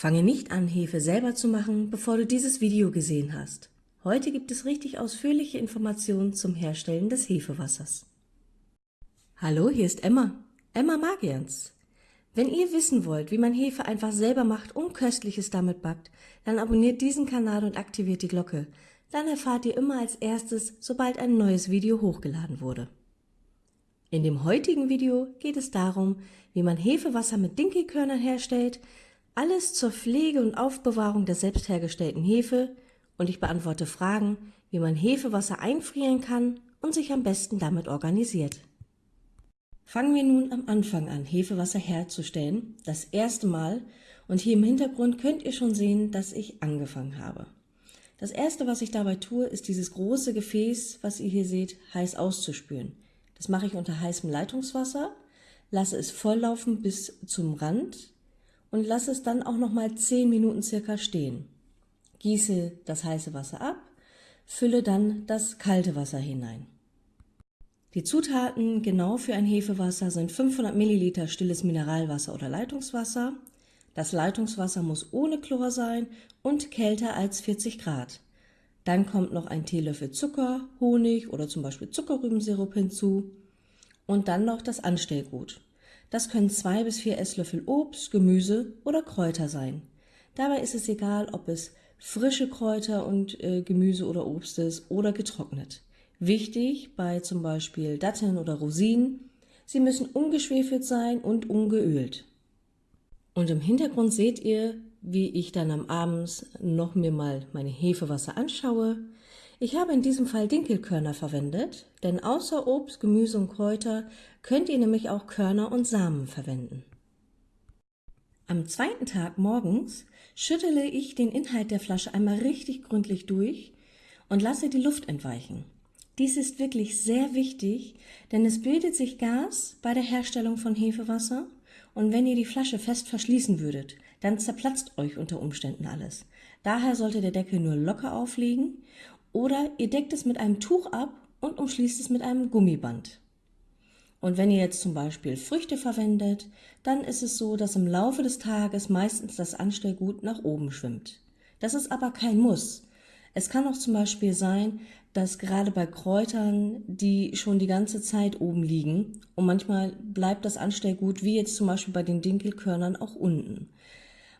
Fange nicht an, Hefe selber zu machen, bevor du dieses Video gesehen hast. Heute gibt es richtig ausführliche Informationen zum Herstellen des Hefewassers. Hallo, hier ist Emma, Emma Magians. Wenn ihr wissen wollt, wie man Hefe einfach selber macht und Köstliches damit backt, dann abonniert diesen Kanal und aktiviert die Glocke. Dann erfahrt ihr immer als erstes, sobald ein neues Video hochgeladen wurde. In dem heutigen Video geht es darum, wie man Hefewasser mit Dinkelkörnern herstellt, alles zur Pflege und Aufbewahrung der selbst hergestellten Hefe und ich beantworte Fragen, wie man Hefewasser einfrieren kann und sich am besten damit organisiert. Fangen wir nun am Anfang an, Hefewasser herzustellen, das erste Mal und hier im Hintergrund könnt ihr schon sehen, dass ich angefangen habe. Das erste, was ich dabei tue, ist dieses große Gefäß, was ihr hier seht, heiß auszuspülen. Das mache ich unter heißem Leitungswasser, lasse es volllaufen bis zum Rand und lasse es dann auch noch mal 10 Minuten circa stehen. Gieße das heiße Wasser ab, fülle dann das kalte Wasser hinein. Die Zutaten genau für ein Hefewasser sind 500 Milliliter stilles Mineralwasser oder Leitungswasser. Das Leitungswasser muss ohne Chlor sein und kälter als 40 Grad. Dann kommt noch ein Teelöffel Zucker, Honig oder zum Beispiel Zuckerrübensirup hinzu und dann noch das Anstellgut. Das können zwei bis vier Esslöffel Obst, Gemüse oder Kräuter sein. Dabei ist es egal, ob es frische Kräuter und äh, Gemüse oder Obst ist oder getrocknet. Wichtig bei zum Beispiel Datteln oder Rosinen, sie müssen ungeschwefelt sein und ungeölt. Und im Hintergrund seht ihr, wie ich dann am Abends noch mir mal meine Hefewasser anschaue, ich habe in diesem Fall Dinkelkörner verwendet, denn außer Obst, Gemüse und Kräuter könnt ihr nämlich auch Körner und Samen verwenden. Am zweiten Tag morgens schüttele ich den Inhalt der Flasche einmal richtig gründlich durch und lasse die Luft entweichen. Dies ist wirklich sehr wichtig, denn es bildet sich Gas bei der Herstellung von Hefewasser und wenn ihr die Flasche fest verschließen würdet, dann zerplatzt euch unter Umständen alles. Daher sollte der Deckel nur locker aufliegen oder ihr deckt es mit einem Tuch ab und umschließt es mit einem Gummiband. Und wenn ihr jetzt zum Beispiel Früchte verwendet, dann ist es so, dass im Laufe des Tages meistens das Anstellgut nach oben schwimmt. Das ist aber kein Muss. Es kann auch zum Beispiel sein, dass gerade bei Kräutern, die schon die ganze Zeit oben liegen und manchmal bleibt das Anstellgut, wie jetzt zum Beispiel bei den Dinkelkörnern, auch unten.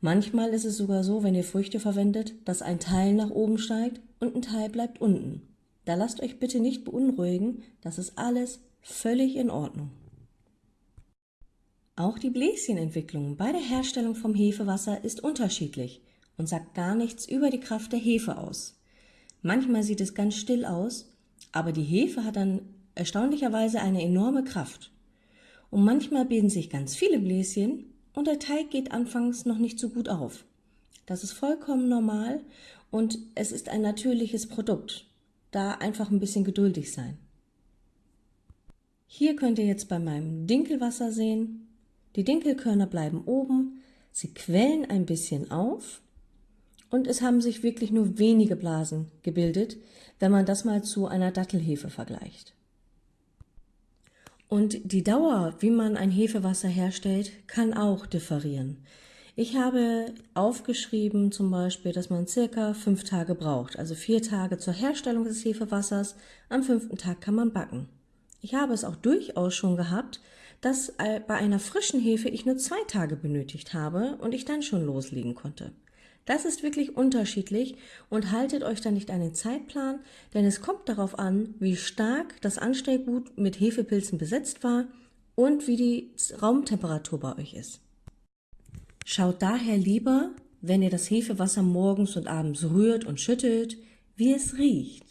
Manchmal ist es sogar so, wenn ihr Früchte verwendet, dass ein Teil nach oben steigt und ein Teil bleibt unten. Da lasst euch bitte nicht beunruhigen, das ist alles völlig in Ordnung. Auch die Bläschenentwicklung bei der Herstellung vom Hefewasser ist unterschiedlich und sagt gar nichts über die Kraft der Hefe aus. Manchmal sieht es ganz still aus, aber die Hefe hat dann erstaunlicherweise eine enorme Kraft. Und manchmal bilden sich ganz viele Bläschen und der Teig geht anfangs noch nicht so gut auf. Das ist vollkommen normal und es ist ein natürliches Produkt. Da einfach ein bisschen geduldig sein. Hier könnt ihr jetzt bei meinem Dinkelwasser sehen, die Dinkelkörner bleiben oben, sie quellen ein bisschen auf und es haben sich wirklich nur wenige Blasen gebildet, wenn man das mal zu einer Dattelhefe vergleicht. Und die Dauer, wie man ein Hefewasser herstellt, kann auch differieren. Ich habe aufgeschrieben zum Beispiel, dass man circa fünf Tage braucht, also vier Tage zur Herstellung des Hefewassers, am fünften Tag kann man backen. Ich habe es auch durchaus schon gehabt, dass äh, bei einer frischen Hefe ich nur zwei Tage benötigt habe und ich dann schon loslegen konnte. Das ist wirklich unterschiedlich und haltet euch da nicht an den Zeitplan, denn es kommt darauf an, wie stark das Anstellgut mit Hefepilzen besetzt war und wie die Raumtemperatur bei euch ist. Schaut daher lieber, wenn ihr das Hefewasser morgens und abends rührt und schüttelt, wie es riecht.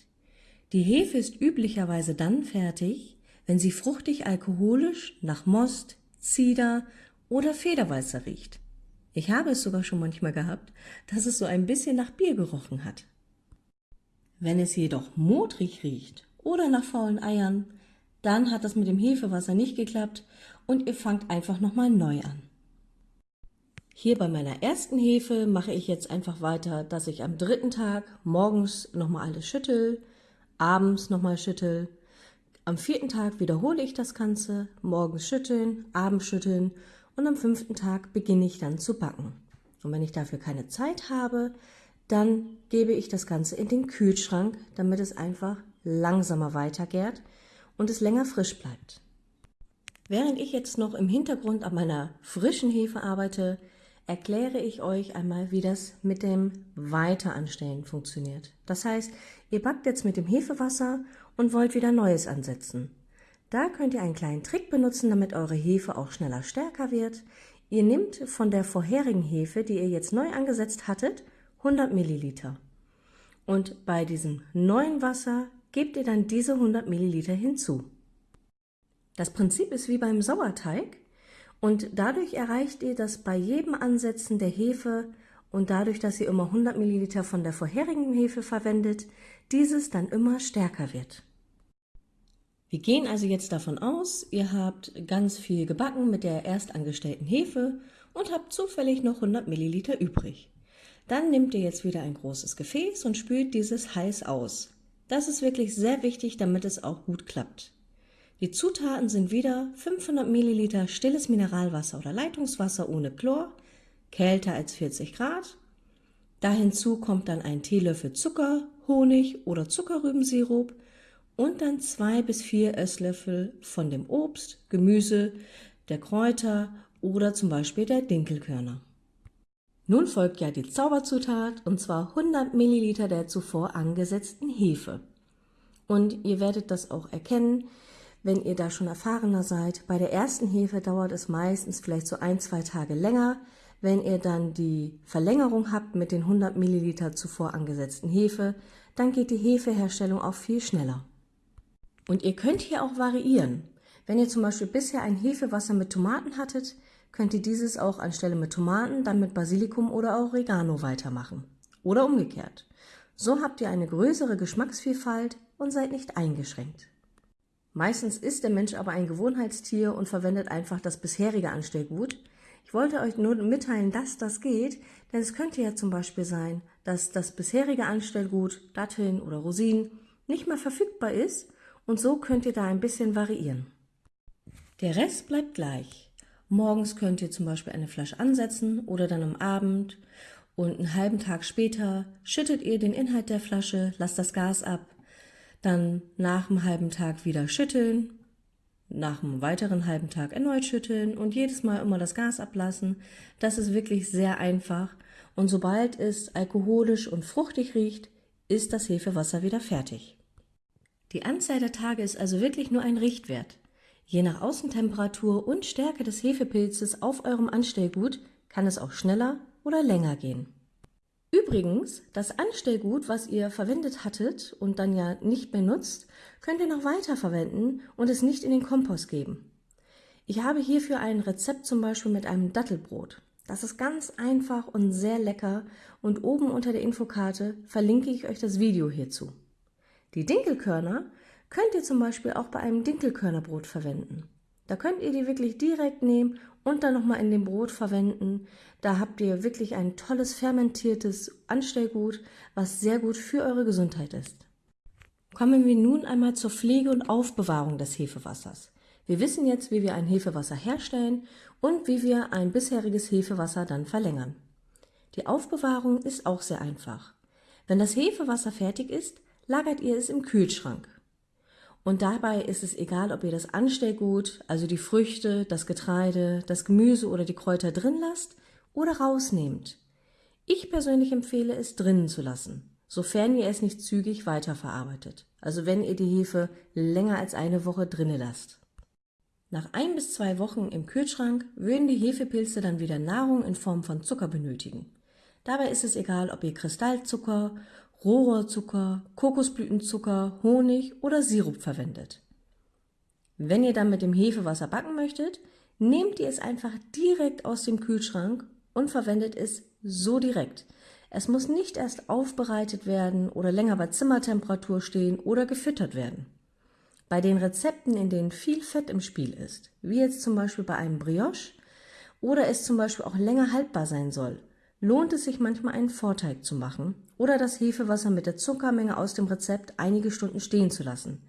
Die Hefe ist üblicherweise dann fertig, wenn sie fruchtig alkoholisch nach Most, Zieder oder Federweißer riecht. Ich habe es sogar schon manchmal gehabt, dass es so ein bisschen nach Bier gerochen hat. Wenn es jedoch modrig riecht oder nach faulen Eiern, dann hat das mit dem Hefewasser nicht geklappt und ihr fangt einfach nochmal neu an. Hier bei meiner ersten Hefe mache ich jetzt einfach weiter, dass ich am dritten Tag morgens nochmal alles schüttel, abends nochmal schüttel. Am vierten Tag wiederhole ich das Ganze, morgens schütteln, abends schütteln und am fünften Tag beginne ich dann zu backen. Und wenn ich dafür keine Zeit habe, dann gebe ich das Ganze in den Kühlschrank, damit es einfach langsamer weitergärt und es länger frisch bleibt. Während ich jetzt noch im Hintergrund an meiner frischen Hefe arbeite, erkläre ich euch einmal, wie das mit dem Weiteranstellen funktioniert. Das heißt, ihr backt jetzt mit dem Hefewasser und wollt wieder Neues ansetzen. Da könnt ihr einen kleinen Trick benutzen, damit eure Hefe auch schneller stärker wird. Ihr nehmt von der vorherigen Hefe, die ihr jetzt neu angesetzt hattet, 100 Milliliter. Und bei diesem neuen Wasser gebt ihr dann diese 100 Milliliter hinzu. Das Prinzip ist wie beim Sauerteig und dadurch erreicht ihr, dass bei jedem Ansetzen der Hefe und dadurch, dass ihr immer 100 Milliliter von der vorherigen Hefe verwendet, dieses dann immer stärker wird. Wir gehen also jetzt davon aus, ihr habt ganz viel gebacken mit der erst angestellten Hefe und habt zufällig noch 100 Milliliter übrig. Dann nehmt ihr jetzt wieder ein großes Gefäß und spült dieses heiß aus. Das ist wirklich sehr wichtig, damit es auch gut klappt. Die Zutaten sind wieder 500 Milliliter stilles Mineralwasser oder Leitungswasser ohne Chlor, kälter als 40 Grad. Da hinzu kommt dann ein Teelöffel Zucker, Honig oder Zuckerrübensirup und dann zwei bis vier Esslöffel von dem Obst, Gemüse, der Kräuter oder zum Beispiel der Dinkelkörner. Nun folgt ja die Zauberzutat und zwar 100 Milliliter der zuvor angesetzten Hefe. Und ihr werdet das auch erkennen, wenn ihr da schon erfahrener seid. Bei der ersten Hefe dauert es meistens vielleicht so ein, zwei Tage länger. Wenn ihr dann die Verlängerung habt mit den 100 Milliliter zuvor angesetzten Hefe, dann geht die Hefeherstellung auch viel schneller. Und ihr könnt hier auch variieren. Wenn ihr zum Beispiel bisher ein Hefewasser mit Tomaten hattet, könnt ihr dieses auch anstelle mit Tomaten dann mit Basilikum oder Oregano weitermachen. Oder umgekehrt. So habt ihr eine größere Geschmacksvielfalt und seid nicht eingeschränkt. Meistens ist der Mensch aber ein Gewohnheitstier und verwendet einfach das bisherige Anstellgut. Ich wollte euch nur mitteilen, dass das geht, denn es könnte ja zum Beispiel sein, dass das bisherige Anstellgut, Datteln oder Rosinen, nicht mehr verfügbar ist und so könnt ihr da ein bisschen variieren. Der Rest bleibt gleich. Morgens könnt ihr zum Beispiel eine Flasche ansetzen oder dann am Abend und einen halben Tag später schüttet ihr den Inhalt der Flasche, lasst das Gas ab dann nach einem halben Tag wieder schütteln, nach einem weiteren halben Tag erneut schütteln und jedes Mal immer das Gas ablassen. Das ist wirklich sehr einfach und sobald es alkoholisch und fruchtig riecht, ist das Hefewasser wieder fertig. Die Anzahl der Tage ist also wirklich nur ein Richtwert. Je nach Außentemperatur und Stärke des Hefepilzes auf eurem Anstellgut kann es auch schneller oder länger gehen. Übrigens, das Anstellgut, was ihr verwendet hattet und dann ja nicht mehr nutzt, könnt ihr noch weiter verwenden und es nicht in den Kompost geben. Ich habe hierfür ein Rezept zum Beispiel mit einem Dattelbrot. Das ist ganz einfach und sehr lecker und oben unter der Infokarte verlinke ich euch das Video hierzu. Die Dinkelkörner könnt ihr zum Beispiel auch bei einem Dinkelkörnerbrot verwenden. Da könnt ihr die wirklich direkt nehmen und dann nochmal in dem Brot verwenden. Da habt ihr wirklich ein tolles fermentiertes Anstellgut, was sehr gut für eure Gesundheit ist. Kommen wir nun einmal zur Pflege und Aufbewahrung des Hefewassers. Wir wissen jetzt, wie wir ein Hefewasser herstellen und wie wir ein bisheriges Hefewasser dann verlängern. Die Aufbewahrung ist auch sehr einfach. Wenn das Hefewasser fertig ist, lagert ihr es im Kühlschrank. Und dabei ist es egal, ob ihr das Anstellgut, also die Früchte, das Getreide, das Gemüse oder die Kräuter drin lasst oder rausnehmt. Ich persönlich empfehle es drinnen zu lassen, sofern ihr es nicht zügig weiterverarbeitet. Also wenn ihr die Hefe länger als eine Woche drinnen lasst. Nach ein bis zwei Wochen im Kühlschrank würden die Hefepilze dann wieder Nahrung in Form von Zucker benötigen. Dabei ist es egal, ob ihr Kristallzucker Rohrzucker, Kokosblütenzucker, Honig oder Sirup verwendet. Wenn ihr dann mit dem Hefewasser backen möchtet, nehmt ihr es einfach direkt aus dem Kühlschrank und verwendet es so direkt. Es muss nicht erst aufbereitet werden oder länger bei Zimmertemperatur stehen oder gefüttert werden. Bei den Rezepten, in denen viel Fett im Spiel ist, wie jetzt zum Beispiel bei einem Brioche oder es zum Beispiel auch länger haltbar sein soll, lohnt es sich manchmal einen Vorteig zu machen oder das Hefewasser mit der Zuckermenge aus dem Rezept einige Stunden stehen zu lassen.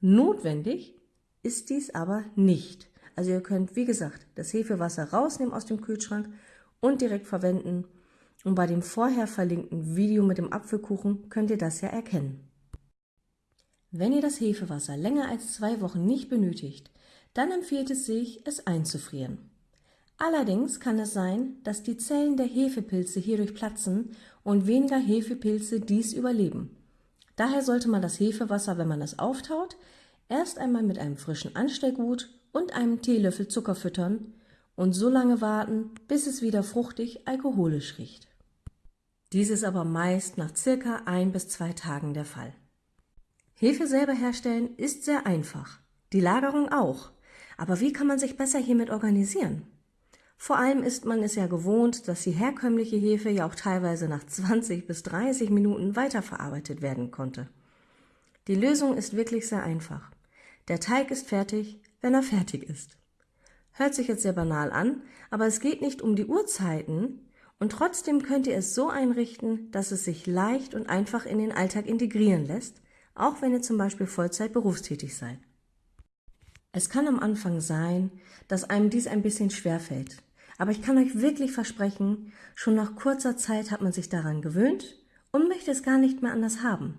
Notwendig ist dies aber nicht. Also ihr könnt, wie gesagt, das Hefewasser rausnehmen aus dem Kühlschrank und direkt verwenden Und bei dem vorher verlinkten Video mit dem Apfelkuchen könnt ihr das ja erkennen. Wenn ihr das Hefewasser länger als zwei Wochen nicht benötigt, dann empfiehlt es sich, es einzufrieren. Allerdings kann es sein, dass die Zellen der Hefepilze hierdurch platzen und weniger Hefepilze dies überleben. Daher sollte man das Hefewasser, wenn man es auftaut, erst einmal mit einem frischen Anstellgut und einem Teelöffel Zucker füttern und so lange warten, bis es wieder fruchtig alkoholisch riecht. Dies ist aber meist nach circa ein bis zwei Tagen der Fall. Hefe selber herstellen ist sehr einfach, die Lagerung auch. Aber wie kann man sich besser hiermit organisieren? Vor allem ist man es ja gewohnt, dass die herkömmliche Hefe ja auch teilweise nach 20 bis 30 Minuten weiterverarbeitet werden konnte. Die Lösung ist wirklich sehr einfach. Der Teig ist fertig, wenn er fertig ist. Hört sich jetzt sehr banal an, aber es geht nicht um die Uhrzeiten und trotzdem könnt ihr es so einrichten, dass es sich leicht und einfach in den Alltag integrieren lässt, auch wenn ihr zum Beispiel Vollzeit berufstätig seid. Es kann am Anfang sein, dass einem dies ein bisschen schwer fällt, aber ich kann euch wirklich versprechen, schon nach kurzer Zeit hat man sich daran gewöhnt und möchte es gar nicht mehr anders haben.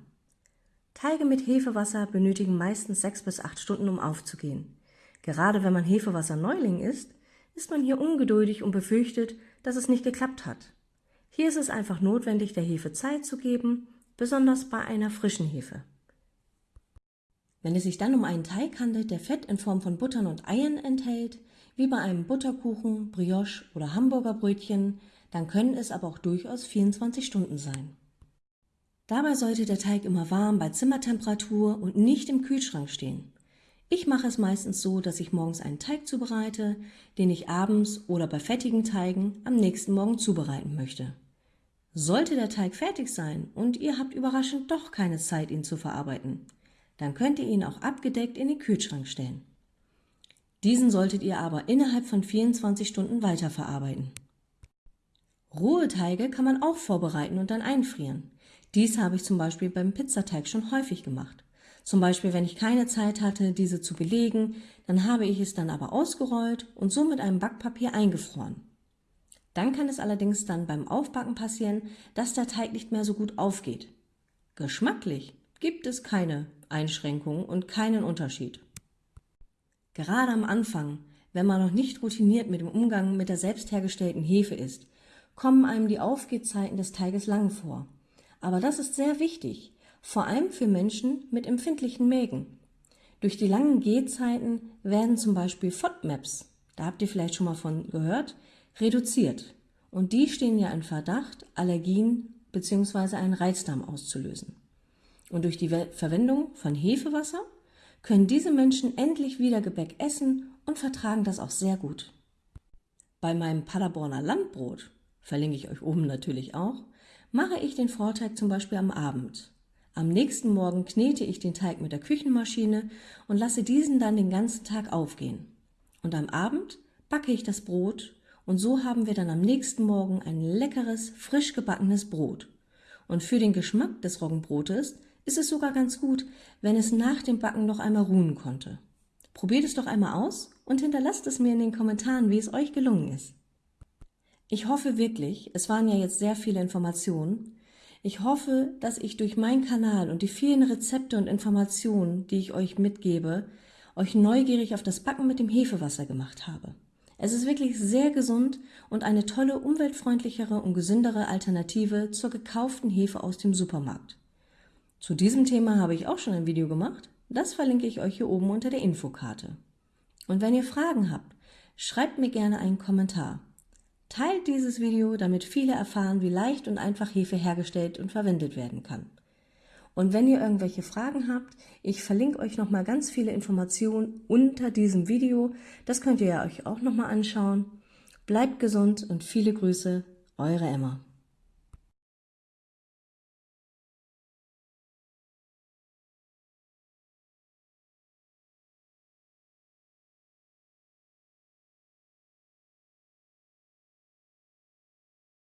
Teige mit Hefewasser benötigen meistens sechs bis acht Stunden, um aufzugehen. Gerade wenn man Hefewasser-Neuling ist, ist man hier ungeduldig und befürchtet, dass es nicht geklappt hat. Hier ist es einfach notwendig, der Hefe Zeit zu geben, besonders bei einer frischen Hefe. Wenn es sich dann um einen Teig handelt, der Fett in Form von Buttern und Eiern enthält, wie bei einem Butterkuchen, Brioche oder Hamburger Brötchen, dann können es aber auch durchaus 24 Stunden sein. Dabei sollte der Teig immer warm bei Zimmertemperatur und nicht im Kühlschrank stehen. Ich mache es meistens so, dass ich morgens einen Teig zubereite, den ich abends oder bei fettigen Teigen am nächsten Morgen zubereiten möchte. Sollte der Teig fertig sein und ihr habt überraschend doch keine Zeit, ihn zu verarbeiten, dann könnt ihr ihn auch abgedeckt in den Kühlschrank stellen. Diesen solltet ihr aber innerhalb von 24 Stunden weiterverarbeiten. Rohe Teige kann man auch vorbereiten und dann einfrieren. Dies habe ich zum Beispiel beim Pizzateig schon häufig gemacht. Zum Beispiel, wenn ich keine Zeit hatte, diese zu belegen, dann habe ich es dann aber ausgerollt und so mit einem Backpapier eingefroren. Dann kann es allerdings dann beim Aufbacken passieren, dass der Teig nicht mehr so gut aufgeht. Geschmacklich gibt es keine Einschränkungen und keinen Unterschied. Gerade am Anfang, wenn man noch nicht routiniert mit dem Umgang mit der selbst hergestellten Hefe ist, kommen einem die Aufgehzeiten des Teiges lang vor. Aber das ist sehr wichtig, vor allem für Menschen mit empfindlichen Mägen. Durch die langen Gehzeiten werden zum Beispiel FODMAPs, da habt ihr vielleicht schon mal von gehört, reduziert. Und die stehen ja in Verdacht, Allergien bzw. einen Reizdarm auszulösen. Und durch die Verwendung von Hefewasser können diese Menschen endlich wieder Gebäck essen und vertragen das auch sehr gut. Bei meinem Paderborner Landbrot, verlinke ich euch oben natürlich auch, mache ich den Vorteig zum Beispiel am Abend. Am nächsten Morgen knete ich den Teig mit der Küchenmaschine und lasse diesen dann den ganzen Tag aufgehen. Und am Abend backe ich das Brot und so haben wir dann am nächsten Morgen ein leckeres, frisch gebackenes Brot. Und für den Geschmack des Roggenbrotes ist es sogar ganz gut, wenn es nach dem Backen noch einmal ruhen konnte. Probiert es doch einmal aus und hinterlasst es mir in den Kommentaren, wie es euch gelungen ist. Ich hoffe wirklich, es waren ja jetzt sehr viele Informationen, ich hoffe, dass ich durch meinen Kanal und die vielen Rezepte und Informationen, die ich euch mitgebe, euch neugierig auf das Backen mit dem Hefewasser gemacht habe. Es ist wirklich sehr gesund und eine tolle, umweltfreundlichere und gesündere Alternative zur gekauften Hefe aus dem Supermarkt. Zu diesem Thema habe ich auch schon ein Video gemacht. Das verlinke ich euch hier oben unter der Infokarte. Und wenn ihr Fragen habt, schreibt mir gerne einen Kommentar. Teilt dieses Video, damit viele erfahren, wie leicht und einfach Hefe hergestellt und verwendet werden kann. Und wenn ihr irgendwelche Fragen habt, ich verlinke euch nochmal ganz viele Informationen unter diesem Video. Das könnt ihr euch auch nochmal anschauen. Bleibt gesund und viele Grüße, eure Emma.